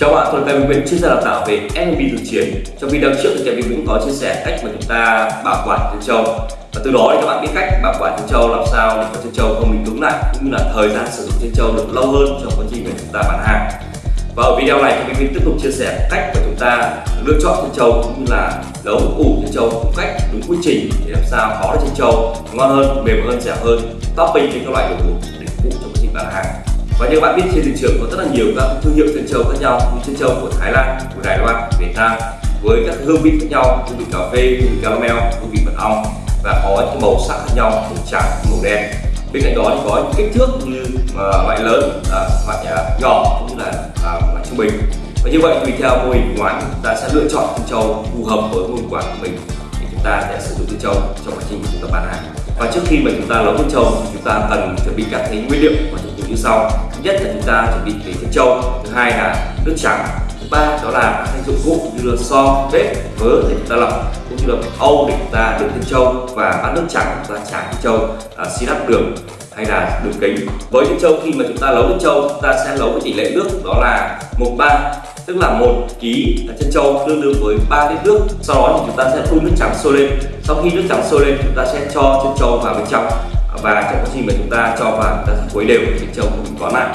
Chào bạn, tôi là Kevin Vĩnh, chuyên gia đào tạo về NLP thực chiến. Trong video trước thì Kevin Vĩnh có chia sẻ cách mà chúng ta bảo quản chân trâu và từ đó thì các bạn biết cách bảo quản chân trâu làm sao để cho chân trâu không bị cứng lại cũng như là thời gian sử dụng chân trâu được lâu hơn trong quá trình mà chúng ta bán hàng. Và ở video này Kevin Vĩnh tiếp tục chia sẻ cách mà chúng ta lựa chọn chân trâu cũng như là nấu ủ chân trâu đúng cách đúng quy trình để làm sao có được chân trâu ngon hơn, mềm hơn, dẻo hơn, topping trên các loại đồ uống để phục vụ trong quá trình bán hàng và như bạn biết trên thị trường có rất là nhiều các thương hiệu chân trâu khác nhau như chân trâu của Thái Lan, của Đài Loan, Việt Nam với các hương vị khác nhau, hương vị cà phê, hương vị caramel, hương vị mật ong và có những màu sắc khác nhau, màu trắng, màu đen. Bên cạnh đó thì có những kích thước như uh, loại lớn, uh, loại uh, nhỏ cũng như là uh, loại trung bình. Và như vậy tùy theo mô hình quán chúng ta sẽ lựa chọn chân trâu phù hợp với mô hình quán của mình thì chúng ta sẽ sử dụng chân trâu trong quá trình chúng ta bán hàng. Và trước khi mà chúng ta nấu chân trâu chúng ta cần chuẩn bị các cái nguyên liệu và như sau. Thứ nhất là chúng ta chuẩn bị về chân trâu. Thứ hai là nước trắng. Thứ ba đó là các dụng cụ như là so bếp vớ để chúng ta lọc cũng như là âu để chúng ta đựng chân trâu và bát nước trắng chúng ta tráng chân trâu à, xi lắp đường hay là đường kính. Với chân trâu khi mà chúng ta nấu chân trâu chúng ta sẽ nấu với tỷ lệ nước đó là một ba tức là một ký chân trâu tương đương với 3 lít nước. Sau đó thì chúng ta sẽ đun nước trắng sôi lên. Sau khi nước trắng sôi lên chúng ta sẽ cho chân trâu vào bên trong và trong quá trình mà chúng ta cho vào chúng ta quấy khuấy đều để trâu không bị vón lại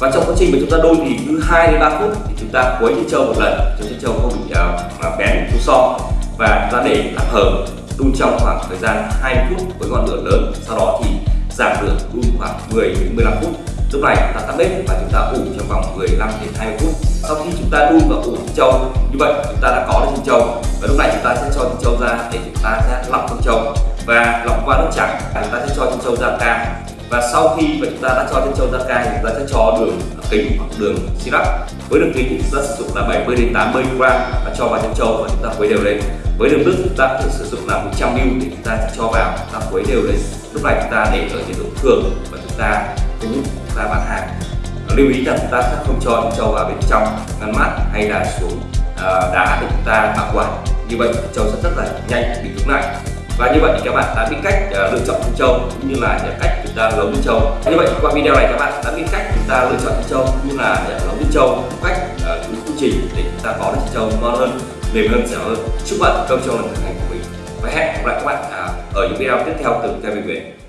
và trong quá trình mà chúng ta đun thì cứ 2 đến 3 phút thì chúng ta khuấy cho trâu một lần cho chân trâu không bị uh, mà bén thu so và chúng ta để tạm hờ đun trong khoảng thời gian 20 phút với ngọn lửa lớn sau đó thì giảm lửa đun khoảng 10 đến 15 phút lúc này chúng ta tắt bếp và chúng ta ủ trong vòng 15 đến 20 phút sau khi chúng ta đun và ủ thịt trâu như vậy chúng ta đã có được thịt trâu và lúc này chúng ta sẽ cho thịt trâu ra để chúng ta sẽ lọc thịt trâu và lọc qua nước trắng chúng ta sẽ cho chân trâu ra cai và sau khi mà chúng ta đã cho chân trâu ra cai, chúng ta sẽ cho đường kính hoặc đường syrup với đường kính thì chúng ta sử dụng là 70 đến 80 gram và cho vào chân trâu và chúng ta khuấy đều lên với đường nước chúng ta có thể sử dụng là 100 ml thì chúng ta sẽ cho vào chúng ta khuấy đều lên lúc này chúng ta để ở nhiệt độ thường và chúng ta cũng chúng ta bán hàng lưu ý là chúng ta sẽ không cho chân trâu vào bên trong ngăn mát hay là xuống đá để chúng ta bảo quản như vậy trâu sẽ rất là nhanh bị cứng lại và như vậy thì các bạn đã biết cách ờ, lựa chọn chân trâu cũng như là cách chúng ta nấu chân trâu. Như vậy qua video này các bạn đã biết cách chúng ta lựa chọn chân trâu cũng như là nấu chân trâu cách uh, đúng quy trình để chúng ta có được chân trâu ngon hơn mềm hơn dẻo hơn. Chúc bạn công trâu là thành của mình. Và hẹn gặp lại các bạn à, ở những video tiếp theo từ Kevin Nguyễn